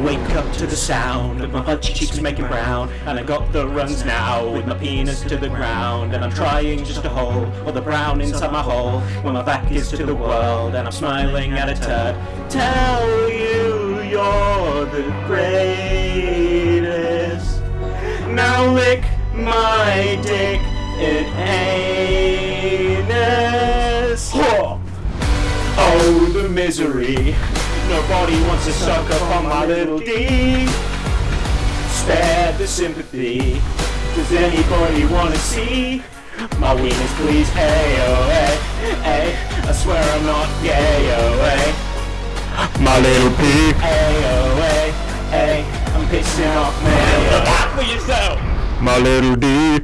wake up to the sound of my butt cheeks making brown. And I got the runs now with my penis to the ground. And I'm trying just to hold all the brown inside my hole when my back is to the world. And I'm smiling at a turd. Tell you you're the greatest. Now lick my dick in anus. Oh, the misery. Nobody wants to suck up on my little D. Spare the sympathy. Does anybody wanna see my weenus, please? Hey, oh, hey, hey. I swear I'm not gay, oh, hey. My little pig. Hey, oh, hey, hey. I'm pissing off me. Look out for yourself! My little D.